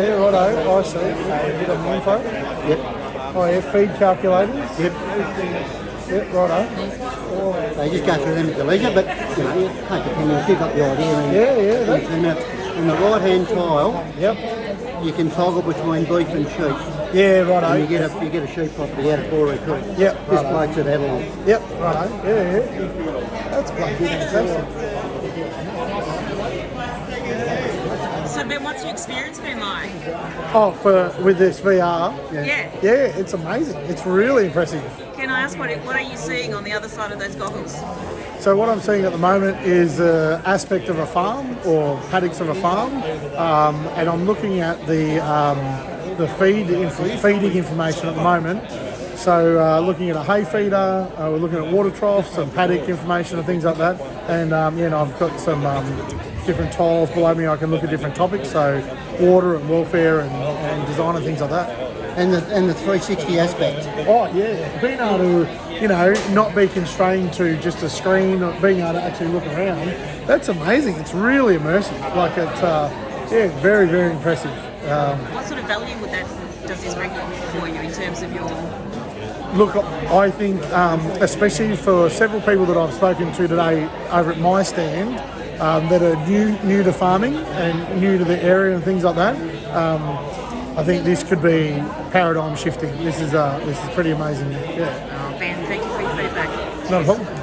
Yeah, righto. I see. A bit of info. Yep. Oh, yeah, feed calculators. Yep. Yep, righto. They just go through them at the leisure, but you know, you take a you've got the idea. And, Yeah, yeah, And, the, and the right hand tile, Yep. you can toggle between beef and sheep. Yeah, And you righto. get a you get a sheep property out of Boree Creek. Yep, This righto. bloke's at Avalon. Yep, righto. Yeah, yeah. That's bloody fantastic. Ben, what's your experience been like? Oh, for with this VR. Yeah. Yeah, it's amazing. It's really impressive. Can I ask what what are you seeing on the other side of those goggles? So what I'm seeing at the moment is an aspect of a farm or paddocks of a farm, um, and I'm looking at the um, the feed inf- feeding information at the moment. So uh, looking at a hay feeder, uh, we're looking at water troughs and paddock information and things like that. And um, you know, I've got some um, different tiles below me. I can look at different topics, so water and welfare and, and design and things like that. And the and the 360 aspect. Oh yeah, being able to, you know, not be constrained to just a screen, or being able to actually look around, that's amazing. It's really immersive. Like it's, uh, yeah, very very impressive. Um, What sort of value would that does this bring for you in terms of your look, I think, um, especially for several people that I've spoken to today over at my stand, um, that are new new to farming and new to the area and things like that. Um, I think this could be paradigm shifting. This is uh, this is pretty amazing. Yeah, oh, Ben? Thank you for your feedback. not a problem.